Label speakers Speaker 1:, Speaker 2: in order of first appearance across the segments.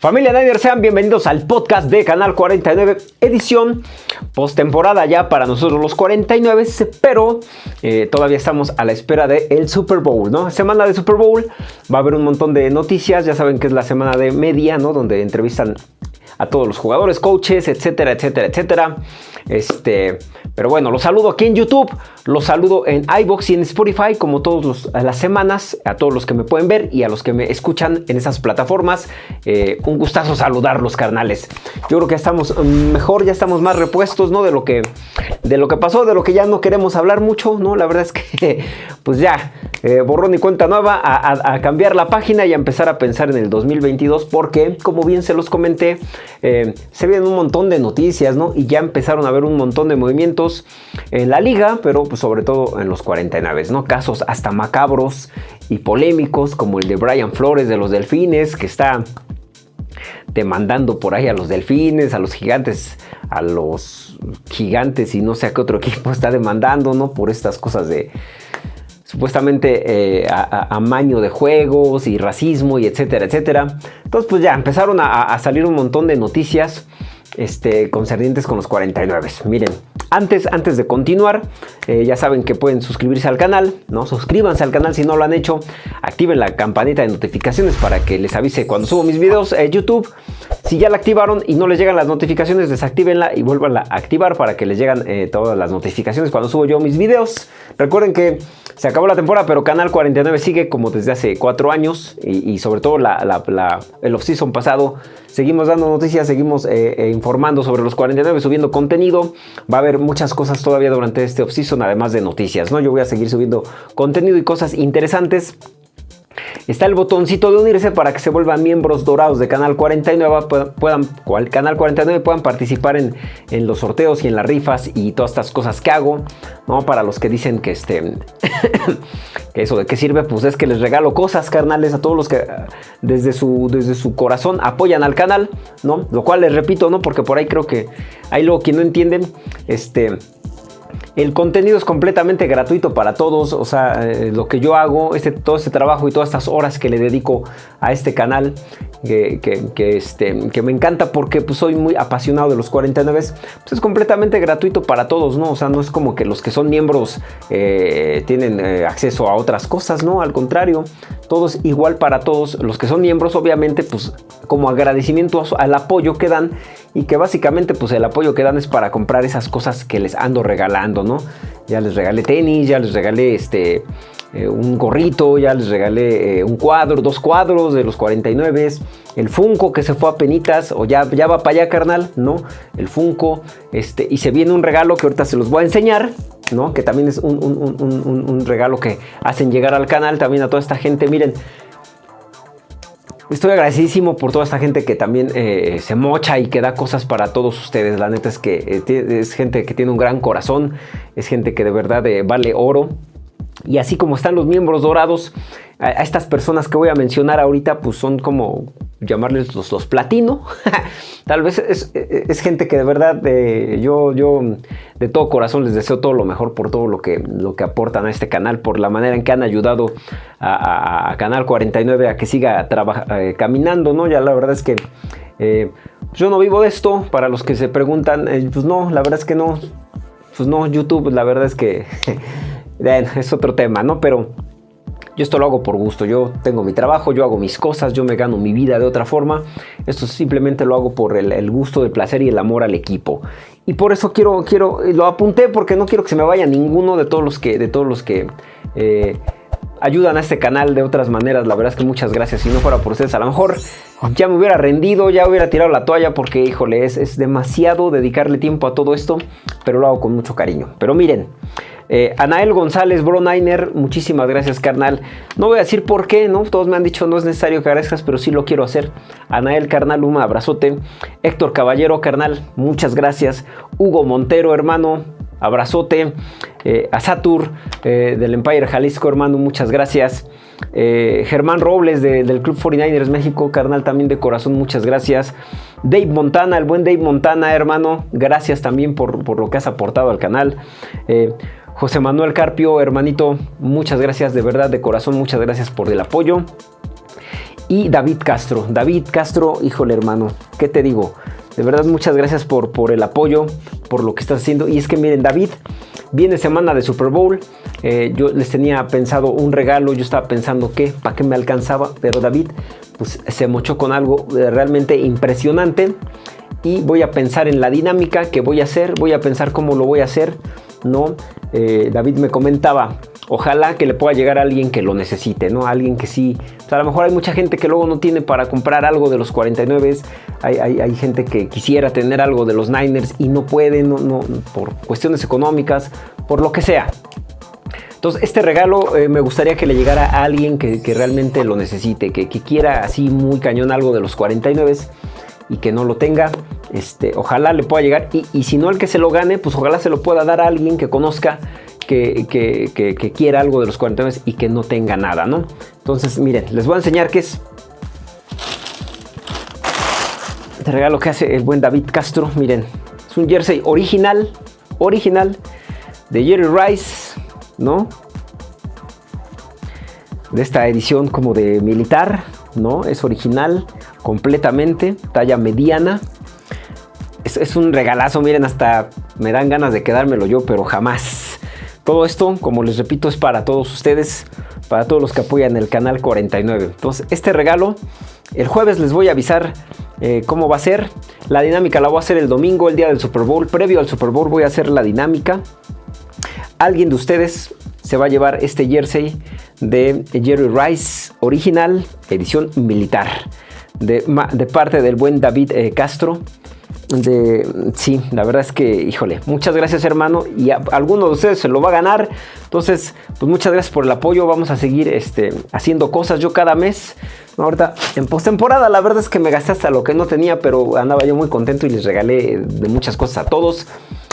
Speaker 1: Familia Niner, sean bienvenidos al podcast de Canal 49, edición postemporada ya para nosotros los 49, pero eh, todavía estamos a la espera del Super Bowl, ¿no? Semana de Super Bowl, va a haber un montón de noticias, ya saben que es la semana de media, ¿no? Donde entrevistan a todos los jugadores, coaches, etcétera, etcétera, etcétera. Este, pero bueno, los saludo aquí en YouTube, los saludo en iBox y en Spotify, como todas las semanas, a todos los que me pueden ver y a los que me escuchan en esas plataformas. Eh, un gustazo saludarlos, carnales. Yo creo que estamos mejor, ya estamos más repuestos, ¿no? De lo que, de lo que pasó, de lo que ya no queremos hablar mucho, ¿no? La verdad es que, pues ya, eh, borrón y cuenta nueva, a, cambiar la página y a empezar a pensar en el 2022, porque, como bien se los comenté, eh, se vienen un montón de noticias, ¿no? Y ya empezaron a ver un montón de movimientos en la liga, pero pues sobre todo en los 49, ¿no? Casos hasta macabros y polémicos, como el de Brian Flores de los Delfines, que está demandando por ahí a los delfines, a los gigantes, a los gigantes y no sé a qué otro equipo está demandando, ¿no? Por estas cosas de supuestamente eh, amaño de juegos y racismo y etcétera, etcétera. Entonces pues ya empezaron a, salir un montón de noticias este, concernientes con los 49. Miren, antes, antes de continuar, eh, ya saben que pueden suscribirse al canal, ¿no? Suscríbanse al canal si no lo han hecho, activen la campanita de notificaciones para que les avise cuando subo mis videos en YouTube. Si ya la activaron y no les llegan las notificaciones, desactívenla y vuelvan a activar para que les lleguen eh, todas las notificaciones cuando subo yo mis videos. Recuerden que se acabó la temporada, pero Canal 49 sigue como desde hace cuatro años y, sobre todo el off-season pasado. Seguimos dando noticias, seguimos eh, informando sobre los 49, subiendo contenido. Va a haber muchas cosas todavía durante este off-season, además de noticias, ¿no? Yo voy a seguir subiendo contenido y cosas interesantes. Está el botoncito de unirse para que se vuelvan miembros dorados de Canal 49, puedan, Canal 49 puedan participar en, los sorteos y en las rifas y todas estas cosas que hago, ¿no? Para los que dicen que este, que eso de qué sirve, pues es que les regalo cosas, carnales, a todos los que desde su, desde su corazón apoyan al canal, ¿no? Lo cual les repito, ¿no? Porque por ahí creo que hay luego quien no entienden, este el contenido es completamente gratuito para todos, o sea, eh, lo que yo hago, este, todo este trabajo y todas estas horas que le dedico a este canal, que, este, que me encanta porque pues, soy muy apasionado de los 49, pues es completamente gratuito para todos, ¿no? O sea, no es como que los que son miembros eh, tienen eh, acceso a otras cosas, ¿no? Al contrario, todos igual para todos. Los que son miembros, obviamente, pues como agradecimiento al apoyo que dan y que básicamente pues el apoyo que dan es para comprar esas cosas que les ando regalando, ¿no? Ya les regalé tenis, ya les regalé este eh, un gorrito, ya les regalé eh, un cuadro, dos cuadros de los 49, el Funko que se fue a penitas, o ya, ya va para allá carnal, ¿no? El Funko, este, y se viene un regalo que ahorita se los voy a enseñar, ¿no? Que también es un, un regalo que hacen llegar al canal también a toda esta gente, miren, Estoy agradecidísimo por toda esta gente que también eh, se mocha y que da cosas para todos ustedes. La neta es que eh, es gente que tiene un gran corazón, es gente que de verdad eh, vale oro. Y así como están los miembros dorados, a, estas personas que voy a mencionar ahorita, pues son como llamarles los, los platino. Tal vez es, gente que de verdad yo, yo de todo corazón les deseo todo lo mejor por todo lo que, lo que aportan a este canal, por la manera en que han ayudado a, Canal 49 a que siga eh, caminando, ¿no? Ya la verdad es que eh, yo no vivo de esto, para los que se preguntan, eh, pues no, la verdad es que no, pues no, YouTube, la verdad es que es otro tema, ¿no? Pero yo esto lo hago por gusto, yo tengo mi trabajo, yo hago mis cosas, yo me gano mi vida de otra forma. Esto simplemente lo hago por el, gusto, el placer y el amor al equipo. Y por eso quiero, quiero, lo apunté porque no quiero que se me vaya ninguno de todos los que, de todos los que eh, ayudan a este canal de otras maneras. La verdad es que muchas gracias. Si no fuera por ustedes, a lo mejor ya me hubiera rendido, ya hubiera tirado la toalla porque, híjole, es, es demasiado dedicarle tiempo a todo esto, pero lo hago con mucho cariño. Pero miren, eh, Anael González, Broniner, muchísimas gracias, carnal. No voy a decir por qué, ¿no? Todos me han dicho no es necesario que agradezcas, pero sí lo quiero hacer. Anael, carnal, un abrazote. Héctor Caballero, carnal, muchas gracias. Hugo Montero, hermano, abrazote. Eh, a Satur eh, del Empire Jalisco, hermano, muchas gracias. Germán Robles del Club 49ers México, carnal, también de corazón, muchas gracias. Dave Montana, el buen Dave Montana, hermano, gracias también por, por lo que has aportado al canal. José Manuel Carpio, hermanito, muchas gracias de verdad, de corazón, muchas gracias por el apoyo. y David Castro. David Castro, híjole hermano, ¿qué te digo? De verdad, muchas gracias por, por el apoyo, por lo que estás haciendo. Y es que miren, David, viene semana de Super Bowl. Eh, yo les tenía pensado un regalo, yo estaba pensando que, para qué me alcanzaba, pero David pues, se mochó con algo eh, realmente impresionante. Y voy a pensar en la dinámica que voy a hacer, voy a pensar cómo lo voy a hacer. ¿No? Eh, David me comentaba, ojalá que le pueda llegar a alguien que lo necesite, ¿no? Alguien que sí, a lo mejor hay mucha gente que luego no tiene para comprar algo de los 49, hay, hay, gente que quisiera tener algo de los Niners y no puede, no, por cuestiones económicas, por lo que sea. Entonces, este regalo eh, me gustaría que le llegara a alguien que, realmente lo necesite, que, quiera así muy cañón algo de los 49 y que no lo tenga. Este, ojalá le pueda llegar y, y si no el que se lo gane, pues ojalá se lo pueda dar a alguien que conozca que, quiera algo de los 49 y que no tenga nada, ¿no? Entonces, miren, les voy a enseñar qué es este regalo que hace el buen David Castro. Miren, es un jersey original, original de Jerry Rice, ¿no? De esta edición como de militar, ¿no? Es original completamente, talla mediana. Es, un regalazo, miren, hasta me dan ganas de quedármelo yo, pero jamás. Todo esto, como les repito, es para todos ustedes, para todos los que apoyan el canal 49. Entonces, este regalo, el jueves les voy a avisar eh, cómo va a ser. La dinámica la voy a hacer el domingo, el día del Super Bowl. Previo al Super Bowl voy a hacer la dinámica. Alguien de ustedes se va a llevar este jersey de Jerry Rice original, edición militar, de, parte del buen David eh, Castro de sí, la verdad es que, híjole, muchas gracias hermano y alguno de ustedes se lo va a ganar. Entonces, pues muchas gracias por el apoyo. Vamos a seguir este, haciendo cosas. Yo cada mes, ahorita en postemporada, la verdad es que me gasté hasta lo que no tenía, pero andaba yo muy contento y les regalé de muchas cosas a todos.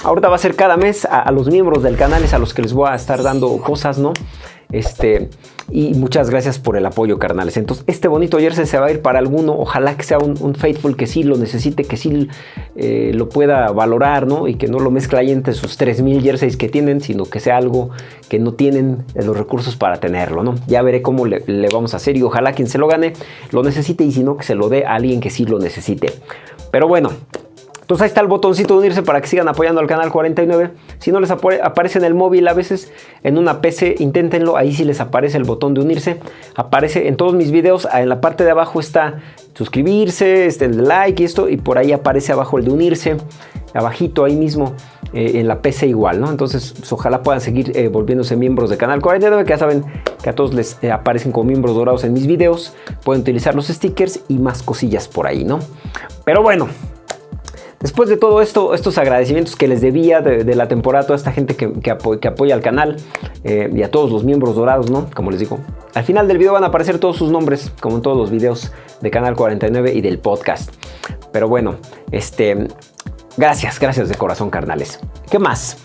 Speaker 1: Ahorita va a ser cada mes a, los miembros del canal, es a los que les voy a estar dando cosas, ¿no? Este, y muchas gracias por el apoyo, carnales. Entonces, este bonito jersey se va a ir para alguno. Ojalá que sea un, Faithful que sí lo necesite, que sí eh, lo pueda valorar, ¿no? Y que no lo mezcla ahí entre sus 3000 jerseys que tienen, sino que sea algo que no tienen los recursos para tenerlo, ¿no? Ya veré cómo le, le vamos a hacer y ojalá quien se lo gane lo necesite y si no, que se lo dé a alguien que sí lo necesite. Pero bueno, entonces ahí está el botoncito de unirse para que sigan apoyando al canal 49. Si no les aparece en el móvil a veces, en una PC, inténtenlo. Ahí sí les aparece el botón de unirse. Aparece en todos mis videos. En la parte de abajo está suscribirse, este, el like y esto. Y por ahí aparece abajo el de unirse. Abajito ahí mismo. Eh, en la PC igual, ¿no? Entonces, pues, ojalá puedan seguir eh, volviéndose miembros del canal 49, que ya saben que a todos les eh, aparecen como miembros dorados en mis videos. Pueden utilizar los stickers y más cosillas por ahí, ¿no? Pero bueno, Después de todo esto, estos agradecimientos que les debía de, la temporada a toda esta gente que, apoya al canal eh, y a todos los miembros dorados, ¿no? Como les digo. Al final del video van a aparecer todos sus nombres, como en todos los videos de Canal 49 y del podcast. Pero bueno, este... Gracias, gracias de corazón, carnales. ¿Qué más?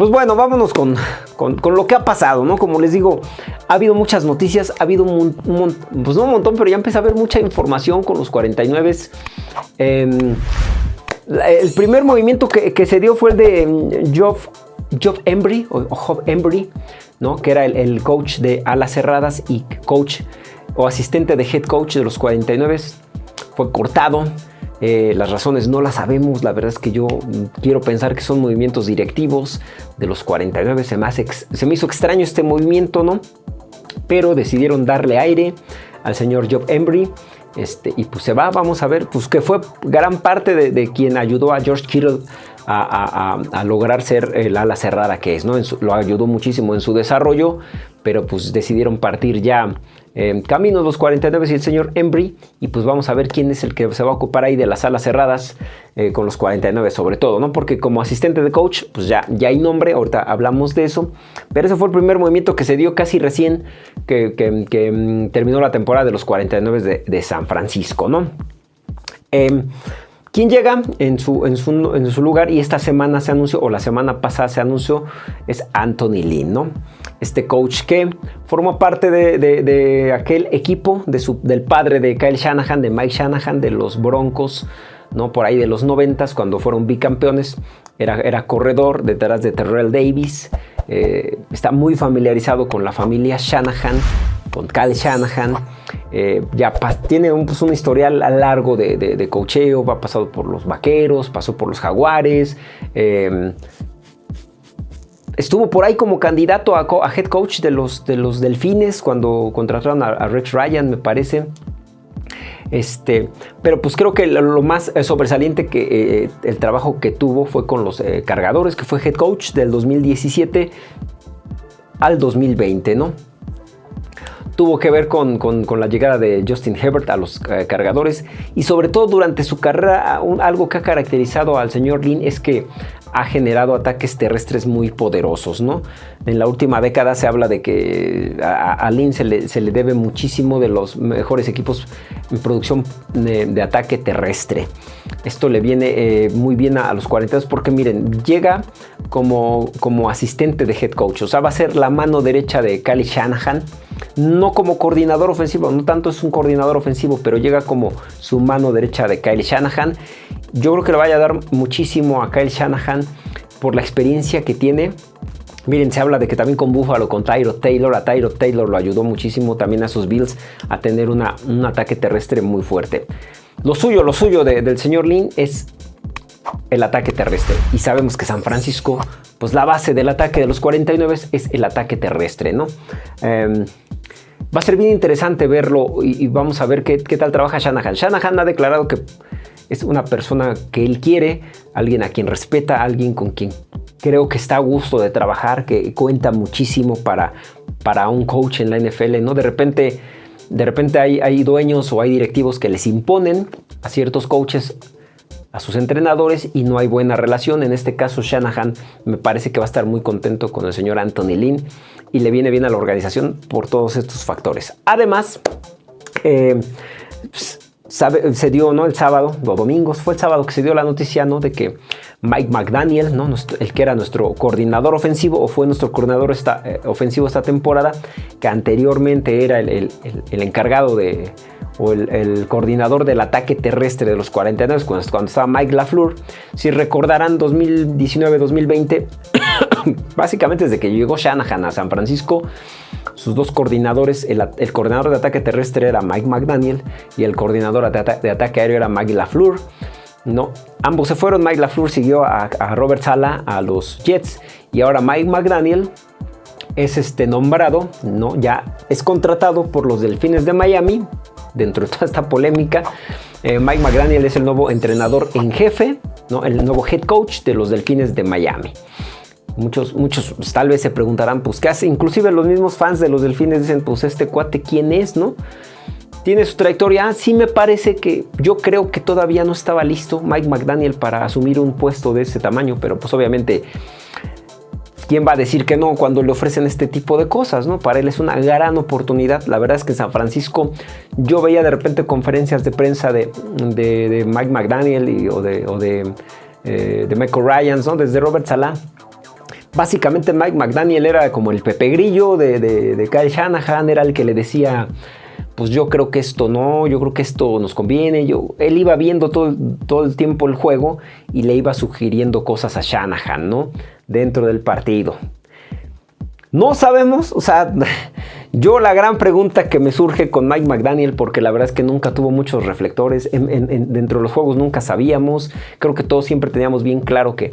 Speaker 1: Pues bueno, vámonos con, lo que ha pasado, ¿no? Como les digo, ha habido muchas noticias, ha habido un, pues no un montón, pero ya empecé a ver mucha información con los 49. Eh, em, el primer movimiento que, se dio fue el de Job, mm, Job Embry, o, Job Embry, ¿no? que era el, coach de alas cerradas y coach o asistente de head coach de los 49. Fue cortado. Eh, las razones no las sabemos. La verdad es que yo mm, quiero pensar que son movimientos directivos de los 49. Se me, se me hizo extraño este movimiento, ¿no? Pero decidieron darle aire al señor Job Embry este, y pues se va, vamos a ver, pues que fue gran parte de, quien ayudó a George Kittle a, lograr ser el ala cerrada que es, ¿no? lo ayudó muchísimo en su desarrollo, pero pues decidieron partir ya eh, Camino los 49 y el señor Embry. Y pues vamos a ver quién es el que se va a ocupar ahí de las salas cerradas eh, con los 49 sobre todo, ¿no? Porque como asistente de coach, pues ya, ya hay nombre, ahorita hablamos de eso. Pero ese fue el primer movimiento que se dio casi recién que, mm, terminó la temporada de los 49 de, de San Francisco, ¿no? Em, ¿Quién llega en su, en, su, lugar? Y esta semana se anunció, o la semana pasada se anunció, es Anthony Lynn, ¿no? Este coach que formó parte de, aquel equipo de su, del padre de Kyle Shanahan, de Mike Shanahan, de los Broncos, ¿no? Por ahí de los noventas, cuando fueron bicampeones. Era, era corredor detrás de Terrell Davis. Eh, está muy familiarizado con la familia Shanahan, con Kyle Shanahan. Eh, ya tiene un, pues, un historial largo de, de, cocheo, ha pasado por los Vaqueros, pasó por los Jaguares. Em, estuvo por ahí como candidato a, head coach de los, de los Delfines cuando contrataron a, Rex Ryan, me parece. Este, pero pues creo que lo, más sobresaliente que eh, el trabajo que tuvo fue con los eh, cargadores, que fue head coach del 2017 al 2020, ¿no? Tuvo que ver con, la llegada de Justin Herbert a los eh, cargadores y sobre todo durante su carrera algo que ha caracterizado al señor Lin es que ha generado ataques terrestres muy poderosos. ¿no? En la última década se habla de que a, Lin se le, debe muchísimo de los mejores equipos en producción de, ataque terrestre. Esto le viene eh, muy bien a, los 42 porque miren, llega como, como asistente de head coach, o sea, va a ser la mano derecha de Kyle Shanahan no como coordinador ofensivo, no tanto es un coordinador ofensivo, pero llega como su mano derecha de Kyle Shanahan. Yo creo que le vaya a dar muchísimo a Kyle Shanahan por la experiencia que tiene. Miren, se habla de que también con Buffalo, con Tyro Taylor, a Tyro Taylor lo ayudó muchísimo también a sus Bills a tener un ataque terrestre muy fuerte. Lo suyo, lo suyo del señor Lin es el ataque terrestre. Y sabemos que San Francisco, pues la base del ataque de los 49 es el ataque terrestre, ¿no? Em, Va a ser bien interesante verlo y, vamos a ver qué, tal trabaja Shanahan. Shanahan ha declarado que es una persona que él quiere, alguien a quien respeta, alguien con quien creo que está a gusto de trabajar, que cuenta muchísimo para, para un coach en la NFL, ¿no? De repente, de repente hay, hay dueños o hay directivos que les imponen a ciertos coaches a sus entrenadores y no hay buena relación. En este caso, Shanahan me parece que va a estar muy contento con el señor Anthony Lynn y le viene bien a la organización por todos estos factores. Además, eh, pues, se dio ¿no? el sábado o domingos, fue el sábado que se dio la noticia ¿no? de que Mike McDaniel, ¿no? el que era nuestro coordinador ofensivo o fue nuestro coordinador esta, eh, ofensivo esta temporada, que anteriormente era el encargado de, o el, coordinador del ataque terrestre de los 49 cuando, cuando estaba Mike LaFleur. Si recordarán 2019-2020, básicamente desde que llegó Shanahan a San Francisco, sus dos coordinadores, el, coordinador de ataque terrestre era Mike McDaniel y el coordinador de, ataque aéreo era Mike LaFleur. No, ambos se fueron. Mike LaFleur siguió a, a Robert Sala a los Jets y ahora Mike McDaniel es este nombrado, ¿no? ya es contratado por los Delfines de Miami dentro de toda esta polémica. Eh, Mike McDaniel es el nuevo entrenador en jefe, ¿no? el nuevo head coach de los Delfines de Miami. Muchos, muchos tal vez se preguntarán, pues, ¿qué hace? Inclusive los mismos fans de los Delfines dicen, pues, este cuate, ¿quién es? ¿no? Tiene su trayectoria. Ah, sí me parece que yo creo que todavía no estaba listo Mike McDaniel para asumir un puesto de ese tamaño, pero pues obviamente ¿Quién va a decir que no cuando le ofrecen este tipo de cosas? ¿no? Para él es una gran oportunidad. La verdad es que en San Francisco yo veía de repente conferencias de prensa de, Mike McDaniel o, de, eh, de, Michael Ryan, ¿no? desde Robert Salah. Básicamente Mike McDaniel era como el Pepe Grillo de, de, Kyle Shanahan, era el que le decía, pues yo creo que esto no, yo creo que esto nos conviene. Yo, él iba viendo todo, todo el tiempo el juego y le iba sugiriendo cosas a Shanahan, ¿no? dentro del partido. No sabemos, o sea, yo la gran pregunta que me surge con Mike McDaniel, porque la verdad es que nunca tuvo muchos reflectores, dentro de los juegos nunca sabíamos, creo que todos siempre teníamos bien claro que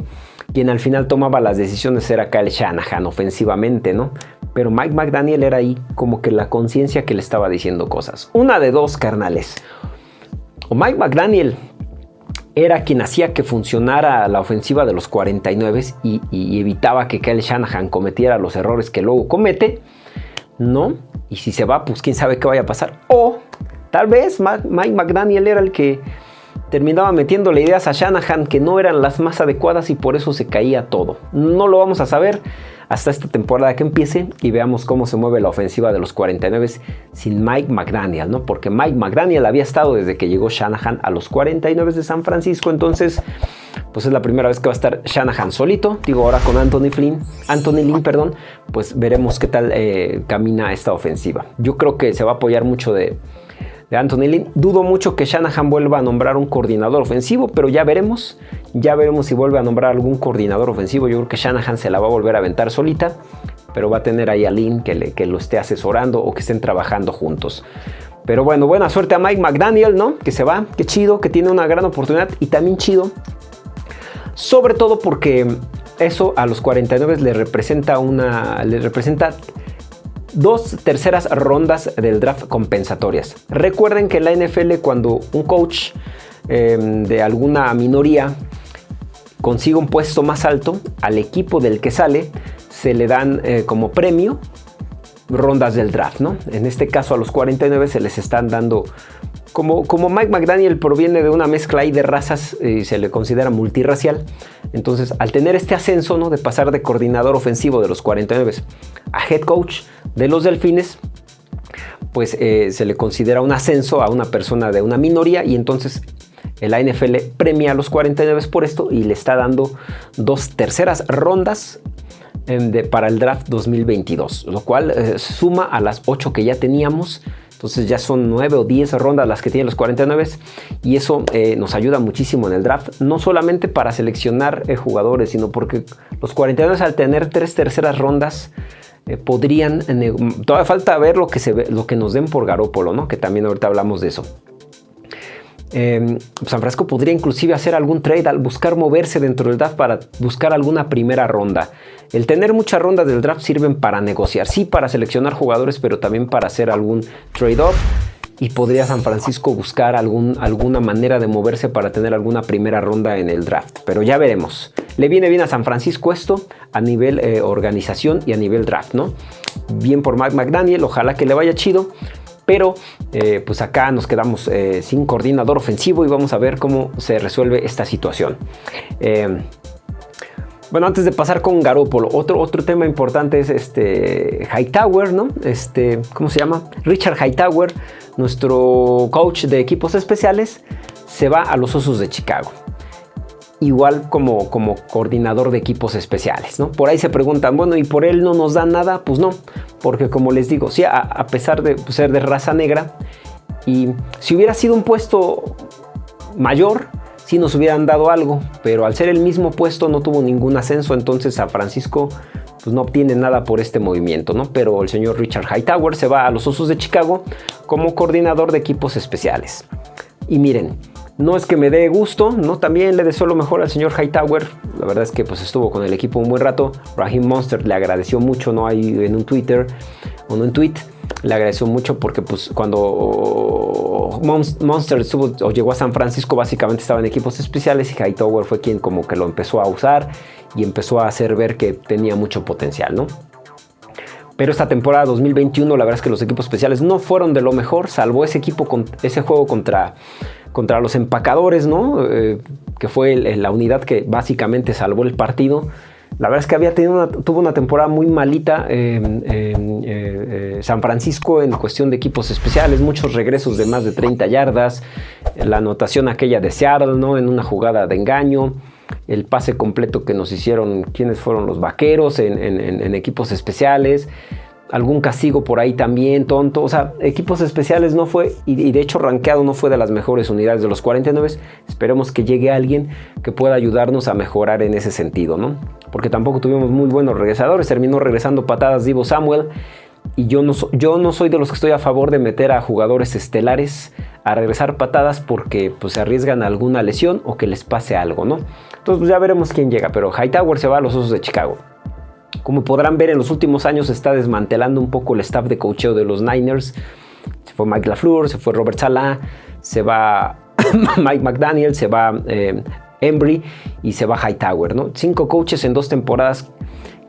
Speaker 1: quien al final tomaba las decisiones era Kyle Shanahan ofensivamente, ¿no? Pero Mike McDaniel era ahí como que la conciencia que le estaba diciendo cosas. Una de dos, carnales. O Mike McDaniel era quien hacía que funcionara la ofensiva de los 49 y, evitaba que Kyle Shanahan cometiera los errores que luego comete, ¿no? Y si se va, pues quién sabe qué vaya a pasar. O tal vez Mike McDaniel era el que terminaba metiéndole ideas a Shanahan que no eran las más adecuadas y por eso se caía todo. No lo vamos a saber hasta esta temporada que empiece y veamos cómo se mueve la ofensiva de los 49 sin Mike McDaniel, ¿no? Porque Mike McDaniel había estado desde que llegó Shanahan a los 49 de San Francisco, entonces pues es la primera vez que va a estar Shanahan solito, digo ahora con Anthony Flynn, Anthony Lynn, perdón, pues veremos qué tal eh, camina esta ofensiva. Yo creo que se va a apoyar mucho de de Anthony Lynn. Dudo mucho que Shanahan vuelva a nombrar un coordinador ofensivo, pero ya veremos. Ya veremos si vuelve a nombrar algún coordinador ofensivo. Yo creo que Shanahan se la va a volver a aventar solita, pero va a tener ahí a Lynn que, le, que lo esté asesorando o que estén trabajando juntos. Pero bueno, buena suerte a Mike McDaniel, ¿no? Que se va, qué chido, que tiene una gran oportunidad y también chido. Sobre todo porque eso a los 49 le representa una. le representa dos terceras rondas del draft compensatorias. Recuerden que en la NFL cuando un coach em, de alguna minoría consigue un puesto más alto, al equipo del que sale se le dan eh, como premio rondas del draft, ¿no? En este caso a los 49 se les están dando como, como, Mike McDaniel proviene de una mezcla ahí de razas y se le considera multirracial, entonces al tener este ascenso ¿no? de pasar de coordinador ofensivo de los 49 a head coach de los Delfines, pues eh, se le considera un ascenso a una persona de una minoría y entonces el NFL premia a los 49 por esto y le está dando dos terceras rondas em, para el draft 2022, lo cual eh, suma a las 8 que ya teníamos. Entonces ya son 9 o 10 rondas las que tienen los 49 y eso eh, nos ayuda muchísimo en el draft, no solamente para seleccionar jugadores, sino porque los 49 al tener tres terceras rondas eh, podrían, todavía falta ver lo que, se ve, lo que nos den por Garópolo, ¿no? que también ahorita hablamos de eso. Em, San Francisco podría inclusive hacer algún trade al buscar moverse dentro del draft para buscar alguna primera ronda. El tener muchas rondas del draft sirven para negociar, sí para seleccionar jugadores, pero también para hacer algún trade-off y podría San Francisco buscar algún, alguna manera de moverse para tener alguna primera ronda en el draft. Pero ya veremos. Le viene bien a San Francisco esto a nivel eh, organización y a nivel draft, ¿no? Bien por Mike McDaniel, ojalá que le vaya chido. Pero eh, pues acá nos quedamos eh, sin coordinador ofensivo y vamos a ver cómo se resuelve esta situación. Bueno, antes de pasar con Garópolo, otro, otro tema importante es este Hightower, ¿no? Este, ¿cómo se llama? Richard Hightower, nuestro coach de equipos especiales, se va a los Osos de Chicago. Igual como, como coordinador de equipos especiales, ¿no? Por ahí se preguntan, bueno, ¿y por él no nos da nada? Pues no, porque como les digo, sí, a, pesar de ser de raza negra, y si hubiera sido un puesto mayor, si nos hubieran dado algo, pero al ser el mismo puesto no tuvo ningún ascenso, entonces San Francisco pues no obtiene nada por este movimiento, ¿no? Pero el señor Richard Hightower se va a los Osos de Chicago como coordinador de equipos especiales. Y miren, no es que me dé gusto, ¿no? También le deseo lo mejor al señor Hightower. La verdad es que pues estuvo con el equipo un buen rato. Raheem Monster le agradeció mucho, ¿no? Ahí en un Twitter o en un tweet le agradeció mucho porque pues cuando Monster estuvo, o llegó a San Francisco básicamente estaba en equipos especiales y Hightower fue quien como que lo empezó a usar y empezó a hacer ver que tenía mucho potencial, ¿no? Pero esta temporada 2021 la verdad es que los equipos especiales no fueron de lo mejor, salvo ese equipo con ese juego contra contra los empacadores, ¿no? Eh, que fue la unidad que básicamente salvó el partido. La verdad es que había tenido tuvo una temporada muy malita en eh, eh, San Francisco en cuestión de equipos especiales, muchos regresos de más de 30 yardas, la anotación aquella de Seattle, ¿no? En una jugada de engaño, el pase completo que nos hicieron, quienes fueron los vaqueros en equipos especiales algún castigo por ahí también, tonto. O sea, equipos especiales no fue, y, de hecho rankeado no fue de las mejores unidades de los 49. Esperemos que llegue alguien que pueda ayudarnos a mejorar en ese sentido, ¿no? Porque tampoco tuvimos muy buenos regresadores. Terminó regresando patadas Divo Samuel. Y yo no, yo no soy de los que estoy a favor de meter a jugadores estelares a regresar patadas porque pues, se arriesgan a alguna lesión o que les pase algo, ¿no? Entonces pues, ya veremos quién llega. Pero Hightower se va a los Osos de Chicago. Como podrán ver, en los últimos años se está desmantelando un poco el staff de coacheo de los Niners. Se fue Mike LaFleur, se fue Robert Salah, se va Mike McDaniel, se va eh, Embry y se va Hightower. ¿no? Cinco coaches en dos temporadas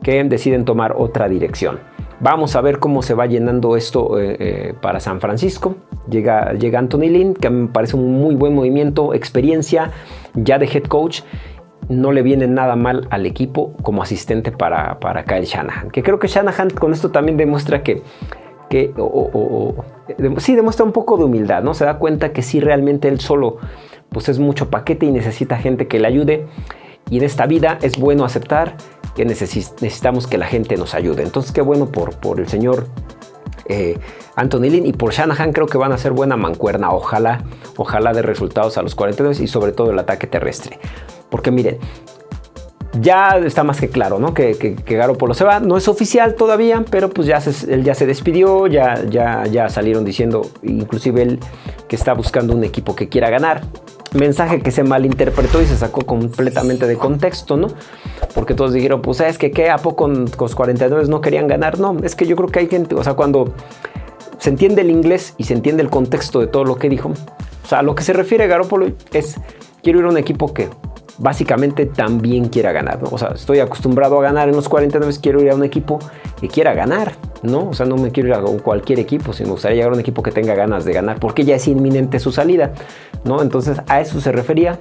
Speaker 1: que deciden tomar otra dirección. Vamos a ver cómo se va llenando esto eh, eh, para San Francisco. Llega, llega Anthony Lynn, que me parece un muy buen movimiento, experiencia ya de head coach no le viene nada mal al equipo como asistente para, para Kyle Shanahan. Que creo que Shanahan con esto también demuestra que, que sí demuestra un poco de humildad, ¿no? Se da cuenta que sí realmente él solo pues es mucho paquete y necesita gente que le ayude. Y en esta vida es bueno aceptar que necesitamos que la gente nos ayude. Entonces qué bueno por, por el señor eh, Anthony Lynn y por Shanahan creo que van a ser buena mancuerna. Ojalá, ojalá de resultados a los 42 y sobre todo el ataque terrestre. Porque miren, ya está más que claro, ¿no? Que, que, Garoppolo se va. No es oficial todavía, pero pues ya él ya se despidió, ya, ya, ya salieron diciendo, inclusive él que está buscando un equipo que quiera ganar. Mensaje que se malinterpretó y se sacó completamente de contexto, ¿no? Porque todos dijeron, pues, ¿sabes que qué? ¿A poco los 49 no querían ganar? No, es que yo creo que hay gente, o sea, cuando se entiende el inglés y se entiende el contexto de todo lo que dijo, o sea, a lo que se refiere Garoppolo es, quiero ir a un equipo que básicamente también quiera ganar, ¿no? O sea, estoy acostumbrado a ganar en los 49, quiero ir a un equipo que quiera ganar, ¿no? O sea, no me quiero ir a cualquier equipo, sino me gustaría llegar a un equipo que tenga ganas de ganar, porque ya es inminente su salida, ¿no? Entonces, a eso se refería.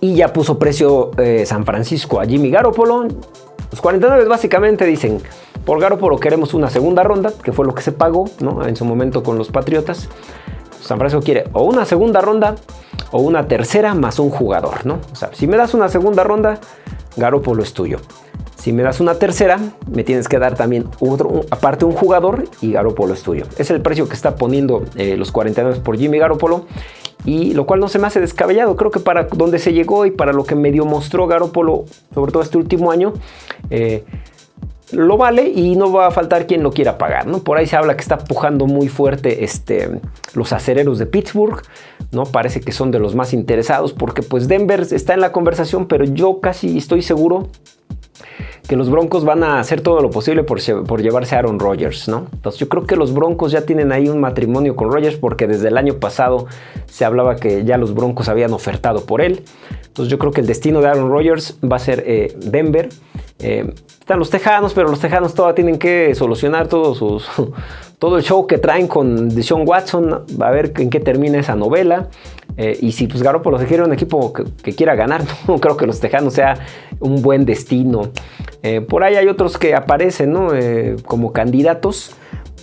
Speaker 1: Y ya puso precio eh, San Francisco a Jimmy Garoppolo. Los 49 básicamente dicen, por Garoppolo queremos una segunda ronda, que fue lo que se pagó, ¿no? En su momento con los Patriotas. San Francisco quiere o una segunda ronda o una tercera más un jugador, ¿no? O sea, si me das una segunda ronda, Garoppolo es tuyo. Si me das una tercera, me tienes que dar también otro, aparte un jugador y Garoppolo es tuyo. Es el precio que está poniendo eh, los 49 por Jimmy Garoppolo y lo cual no se me hace descabellado. Creo que para donde se llegó y para lo que medio mostró Garoppolo, sobre todo este último año, eh, lo vale y no va a faltar quien lo quiera pagar, ¿no? Por ahí se habla que está pujando muy fuerte este, los acereros de Pittsburgh, ¿no? Parece que son de los más interesados porque pues Denver está en la conversación, pero yo casi estoy seguro que los Broncos van a hacer todo lo posible por, por, llevarse a Aaron Rodgers, ¿no? Entonces yo creo que los Broncos ya tienen ahí un matrimonio con Rodgers porque desde el año pasado se hablaba que ya los Broncos habían ofertado por él. Entonces yo creo que el destino de Aaron Rodgers va a ser eh, Denver. Eh, están los Tejanos, pero los Tejanos todavía tienen que solucionar todos sus, todo el show que traen con Deshaun Watson. A ver en qué termina esa novela. Eh, y si pues Garoppolo se quiere un equipo que, quiera ganar, no creo que los Tejanos sea un buen destino. Eh, por ahí hay otros que aparecen ¿no? como candidatos.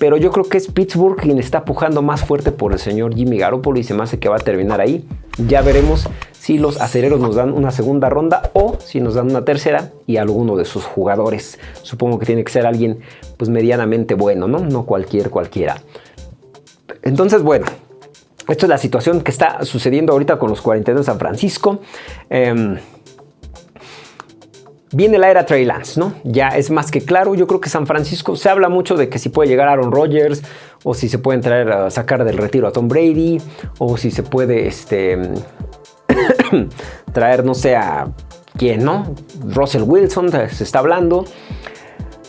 Speaker 1: Pero yo creo que es Pittsburgh quien está pujando más fuerte por el señor Jimmy Garoppolo y se me hace que va a terminar ahí. Ya veremos si los acereros nos dan una segunda ronda o si nos dan una tercera y alguno de sus jugadores. Supongo que tiene que ser alguien pues medianamente bueno, ¿no? No cualquier cualquiera. Entonces, bueno, esto es la situación que está sucediendo ahorita con los 42 de San Francisco. Em, viene la era Trey Lance, ¿no? Ya es más que claro. Yo creo que San Francisco se habla mucho de que si puede llegar Aaron Rodgers o si se pueden traer a sacar del retiro a Tom Brady o si se puede este, traer, no sé, a quién, ¿no? Russell Wilson, se está hablando.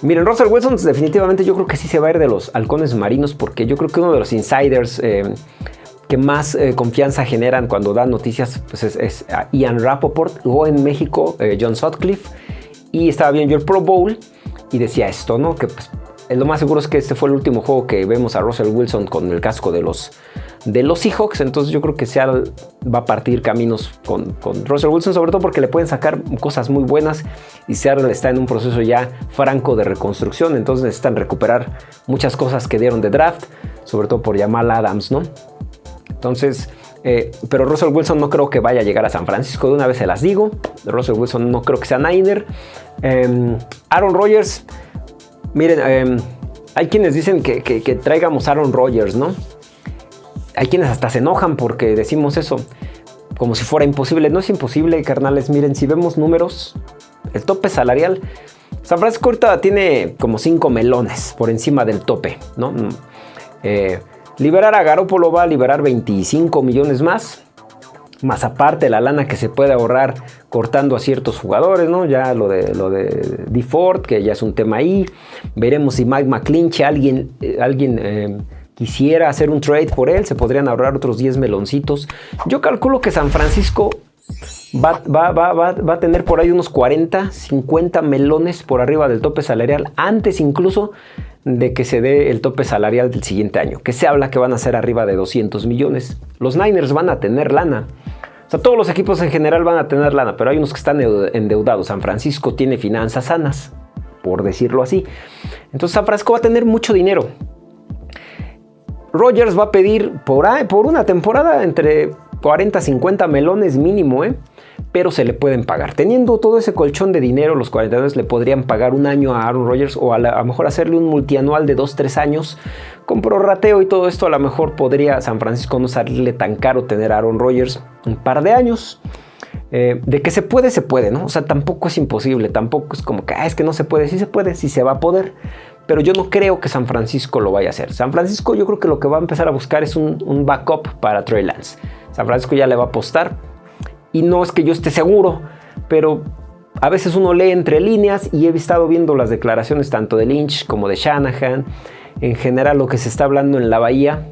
Speaker 1: Miren, Russell Wilson definitivamente yo creo que sí se va a ir de los halcones marinos porque yo creo que uno de los insiders eh, que más eh, confianza generan cuando dan noticias pues es, Ian Rappaport, o en México eh, John Sutcliffe y estaba viendo el Pro Bowl y decía esto, ¿no? Que pues, lo más seguro es que este fue el último juego que vemos a Russell Wilson con el casco de los, de los Seahawks. Entonces yo creo que Seattle va a partir caminos con, con, Russell Wilson, sobre todo porque le pueden sacar cosas muy buenas y Seattle está en un proceso ya franco de reconstrucción. Entonces necesitan recuperar muchas cosas que dieron de draft, sobre todo por Jamal Adams, ¿no? Entonces... Eh, pero Russell Wilson no creo que vaya a llegar a San Francisco, de una vez se las digo. Russell Wilson no creo que sea Niner. Em, Aaron Rodgers, Miren, em, hay quienes dicen que, traigamos Aaron Rodgers, ¿no? Hay quienes hasta se enojan porque decimos eso, como si fuera imposible. No es imposible, carnales. Miren, si vemos números, el tope salarial, San Francisco ahorita tiene como 5 melones por encima del tope, ¿no? Mm, eh, liberar a Garoppolo va a liberar 25 millones más más aparte la lana que se puede ahorrar cortando a ciertos jugadores, ¿no? Ya lo de, lo de DeFord, que ya es un tema ahí. Veremos si Mike McClinch, alguien, eh, alguien eh, quisiera hacer un trade por él, se podrían ahorrar otros 10 meloncitos. Yo calculo que San Francisco va, va, va, va, a tener por ahí unos 40, 50 melones por arriba del tope salarial, antes incluso de que se dé el tope salarial del siguiente año, que se habla que van a ser arriba de 200 millones. Los Niners van a tener lana. O sea, todos los equipos en general van a tener lana, pero hay unos que están endeudados. San Francisco tiene finanzas sanas, por decirlo así. Entonces San Francisco va a tener mucho dinero. Rogers va a pedir por, por una temporada entre 40 50 melones mínimo, ¿eh? Pero se le pueden pagar. Teniendo todo ese colchón de dinero, los 42 le podrían pagar un año a Aaron Rodgers o a, lo mejor hacerle un multianual de 2-3 años con prorrateo y todo esto. A lo mejor podría San Francisco no salirle tan caro tener a Aaron Rodgers un par de años. Eh, de que se puede, se puede, ¿no? O sea, tampoco es imposible, tampoco es como que, ah, es que no se puede, sí se puede, sí se va a poder. Pero yo no creo que San Francisco lo vaya a hacer. San Francisco yo creo que lo que va a empezar a buscar es un, un backup para Trey Lance. San Francisco ya le va a apostar. Y no es que yo esté seguro, pero a veces uno lee entre líneas y he estado viendo las declaraciones tanto de Lynch como de Shanahan, en general lo que se está hablando en la Bahía.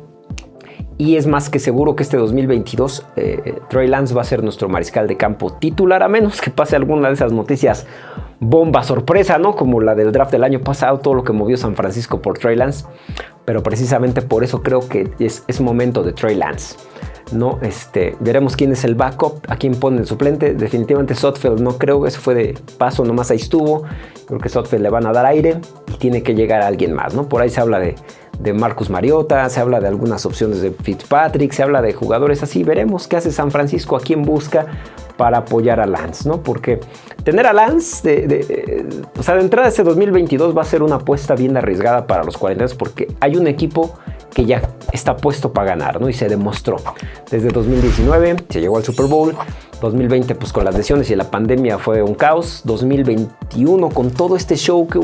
Speaker 1: Y es más que seguro que este 2022 eh, Trey Lance va a ser nuestro mariscal de campo titular, a menos que pase alguna de esas noticias bomba sorpresa, ¿no? Como la del draft del año pasado, todo lo que movió San Francisco por Trey Lance. Pero precisamente por eso creo que es, es momento de Trey Lance. ¿No? Este, veremos quién es el backup, a quién pone el suplente. Definitivamente Sotfeld no creo, eso fue de paso, nomás ahí estuvo. Creo que Sotfeld le van a dar aire y tiene que llegar a alguien más, ¿no? Por ahí se habla de, de Marcus Mariota, se habla de algunas opciones de Fitzpatrick, se habla de jugadores así. Veremos qué hace San Francisco, a quién busca para apoyar a Lance, ¿no? Porque tener a Lance, de, o sea, de entrada este 2022 va a ser una apuesta bien arriesgada para los 40 porque hay un equipo que ya está puesto para ganar, ¿no? Y se demostró. Desde 2019 se llegó al Super Bowl, 2020 pues con las lesiones y la pandemia fue un caos, 2021 con todo este show que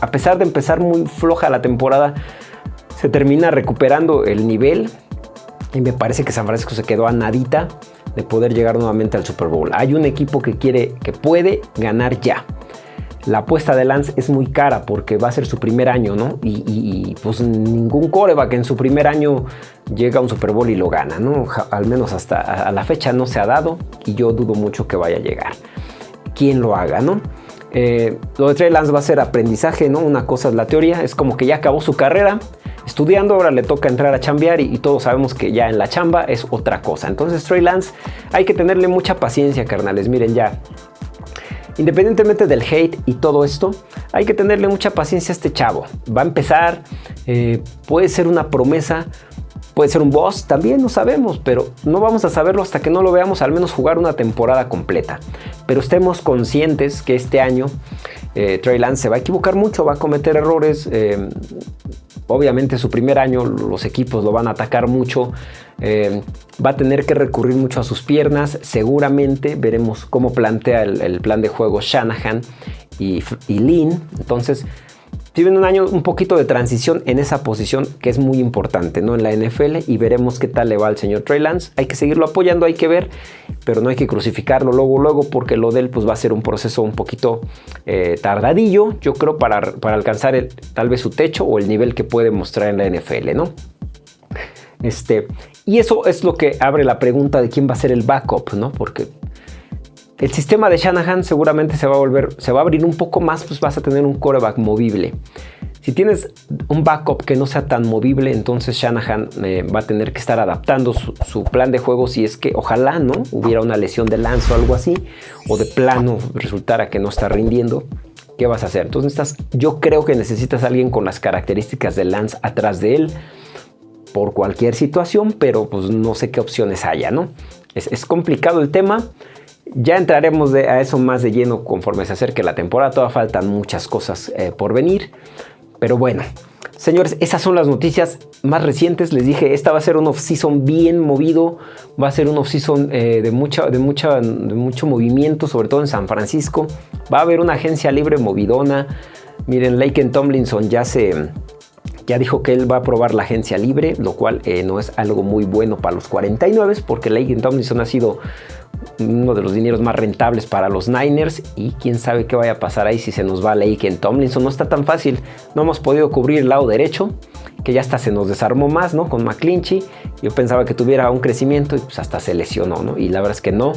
Speaker 1: a pesar de empezar muy floja la temporada, se termina recuperando el nivel y me parece que San Francisco se quedó a nadita de poder llegar nuevamente al Super Bowl. Hay un equipo que quiere, que puede ganar ya la apuesta de Lance es muy cara porque va a ser su primer año, ¿no? Y, pues ningún coreback en su primer año llega a un Super Bowl y lo gana, ¿no? Al menos hasta a la fecha no se ha dado y yo dudo mucho que vaya a llegar. ¿Quién lo haga, no? Eh, lo de Trey Lance va a ser aprendizaje, ¿no? Una cosa es la teoría, es como que ya acabó su carrera estudiando, ahora le toca entrar a chambear y, y, todos sabemos que ya en la chamba es otra cosa. Entonces Trey Lance hay que tenerle mucha paciencia, carnales. Miren, ya Independientemente del hate y todo esto, hay que tenerle mucha paciencia a este chavo. Va a empezar, eh, puede ser una promesa, puede ser un boss, también no sabemos, pero no vamos a saberlo hasta que no lo veamos al menos jugar una temporada completa. Pero estemos conscientes que este año eh, Trey Lance se va a equivocar mucho, va a cometer errores. Eh, obviamente su primer año los equipos lo van a atacar mucho. Eh, va a tener que recurrir mucho a sus piernas. Seguramente veremos cómo plantea el, plan de juego Shanahan y, y Lynn. Entonces, tienen un año un poquito de transición en esa posición que es muy importante ¿no? en la NFL y veremos qué tal le va al señor Trey Lance. Hay que seguirlo apoyando, hay que ver, pero no hay que crucificarlo luego, luego, porque lo de él pues, va a ser un proceso un poquito eh, tardadillo, yo creo, para, para alcanzar el, tal vez su techo o el nivel que puede mostrar en la NFL, ¿no? Este, y eso es lo que abre la pregunta de quién va a ser el backup, ¿no? Porque el sistema de Shanahan seguramente se va a volver, se va a abrir un poco más, pues vas a tener un coreback movible. Si tienes un backup que no sea tan movible, entonces Shanahan eh, va a tener que estar adaptando su, plan de juego si es que ojalá no hubiera una lesión de lanzo o algo así, o de plano resultara que no está rindiendo. ¿Qué vas a hacer? Entonces yo creo que necesitas alguien con las características de Lance atrás de él por cualquier situación, pero pues no sé qué opciones haya, ¿no? Es, complicado el tema. Ya entraremos a eso más de lleno conforme se acerque la temporada. Todavía faltan muchas cosas eh, por venir. Pero bueno, señores, esas son las noticias más recientes. Les dije, esta va a ser un off-season bien movido. Va a ser un off-season eh, de, mucha, de, mucha, mucho movimiento, sobre todo en San Francisco. Va a haber una agencia libre movidona. Miren, Laken Tomlinson ya se ya dijo que él va a probar la agencia libre, lo cual eh, no es algo muy bueno para los 49 porque Laken Tomlinson ha sido uno de los dineros más rentables para los Niners y quién sabe qué vaya a pasar ahí si se nos va Laken Tomlinson. No está tan fácil, no hemos podido cubrir el lado derecho, que ya hasta se nos desarmó más, ¿no? Con McClinchy. Yo pensaba que tuviera un crecimiento y pues hasta se lesionó, ¿no? Y la verdad es que no.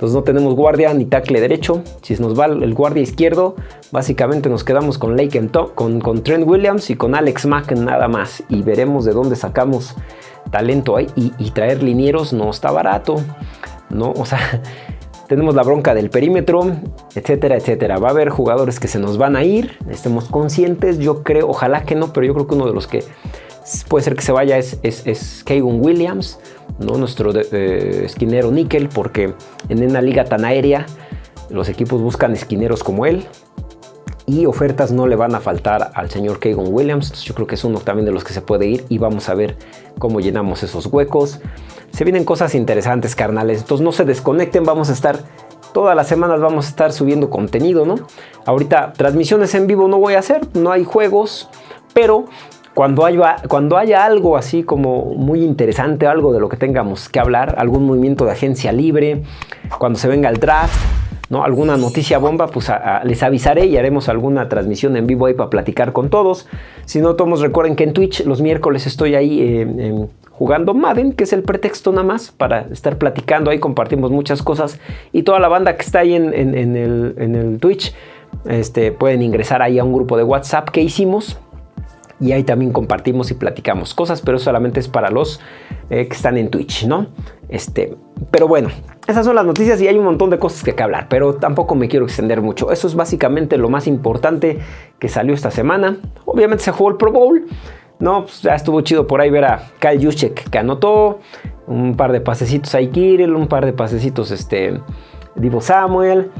Speaker 1: Entonces no tenemos guardia ni tackle derecho. Si nos va el guardia izquierdo, básicamente nos quedamos con con, con, Trent Williams y con Alex Mack nada más. Y veremos de dónde sacamos talento ahí. Y, traer linieros no está barato. ¿No? O sea, tenemos la bronca del perímetro, etcétera, etcétera. Va a haber jugadores que se nos van a ir. Estemos conscientes. Yo creo, ojalá que no, pero yo creo que uno de los que puede ser que se vaya es, es, es Williams, ¿no? nuestro esquinero níquel, porque en una liga tan aérea los equipos buscan esquineros como él. y ofertas no le van a faltar al señor Keegan Williams. Yo creo que es uno también de los que se puede ir y vamos a ver cómo llenamos esos huecos. Se vienen cosas interesantes, carnales. Entonces no se desconecten, vamos a estar todas las semanas vamos a estar subiendo contenido, ¿no? Ahorita transmisiones en vivo no voy a hacer, no hay juegos, pero cuando haya, cuando haya algo así como muy interesante, algo de lo que tengamos que hablar, algún movimiento de agencia libre, cuando se venga el draft, ¿no? alguna noticia bomba, pues les avisaré y haremos alguna transmisión en vivo ahí para platicar con todos. Si no, todos recuerden que en Twitch los miércoles estoy ahí eh, jugando Madden, que es el pretexto nada más para estar platicando. Ahí compartimos muchas cosas y toda la banda que está ahí en, el, en el, Twitch este, pueden ingresar ahí a un grupo de WhatsApp que hicimos y ahí también compartimos y platicamos cosas, pero solamente es para los eh, que están en Twitch, ¿no? Este, pero bueno, esas son las noticias y hay un montón de cosas que, que hablar, pero tampoco me quiero extender mucho. Eso es básicamente lo más importante que salió esta semana. Obviamente se jugó el Pro Bowl, ¿no? Pues ya estuvo chido por ahí ver a Kyle Juszczyk que anotó, un par de pasecitos a Kirill, un par de pasecitos este, Divo Samuel,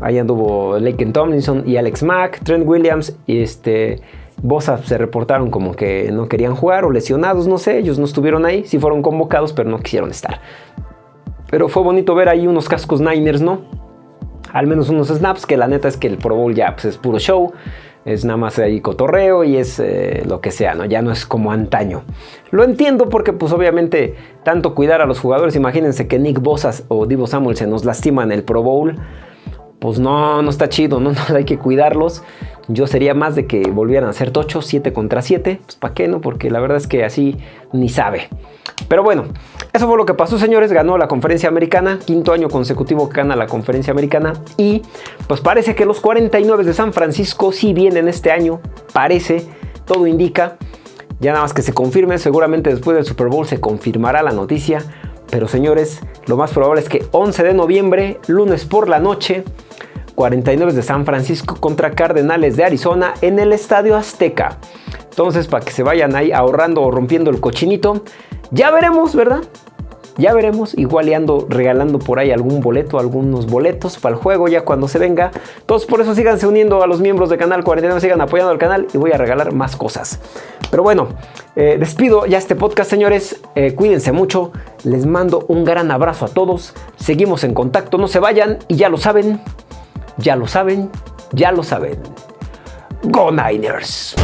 Speaker 1: ahí anduvo Laken Tomlinson y Alex Mack, Trent Williams y este Bosa se reportaron como que no querían jugar o lesionados, no sé, ellos no estuvieron ahí, sí fueron convocados, pero no quisieron estar. Pero fue bonito ver ahí unos cascos Niners, ¿no? Al menos unos snaps, que la neta es que el Pro Bowl ya pues, es puro show, es nada más ahí cotorreo y es eh, lo que sea, ¿no? Ya no es como antaño. Lo entiendo porque pues obviamente tanto cuidar a los jugadores, imagínense que Nick Bosa o Divo Samuel se nos lastiman el Pro Bowl, pues no, no está chido, ¿no? hay que cuidarlos. Yo sería más de que volvieran a ser tochos 7 contra 7. Pues ¿para qué no? Porque la verdad es que así ni sabe. Pero bueno, eso fue lo que pasó, señores. Ganó la conferencia americana. Quinto año consecutivo que gana la conferencia americana. Y pues parece que los 49 de San Francisco sí vienen este año. Parece, todo indica. Ya nada más que se confirme. Seguramente después del Super Bowl se confirmará la noticia. Pero señores, lo más probable es que 11 de noviembre, lunes por la noche, 49 de San Francisco contra Cardenales de Arizona en el Estadio Azteca. Entonces, para que se vayan ahí ahorrando o rompiendo el cochinito, ya veremos, ¿verdad? Ya veremos, igual y ando regalando por ahí algún boleto, algunos boletos para el juego ya cuando se venga. Todos por eso síganse uniendo a los miembros de Canal 49, sigan apoyando al canal y voy a regalar más cosas. Pero bueno, eh, despido ya este podcast, señores. Eh, cuídense mucho. Les mando un gran abrazo a todos. Seguimos en contacto, no se vayan y ya lo saben. Ya lo saben, ya lo saben. Go Niners.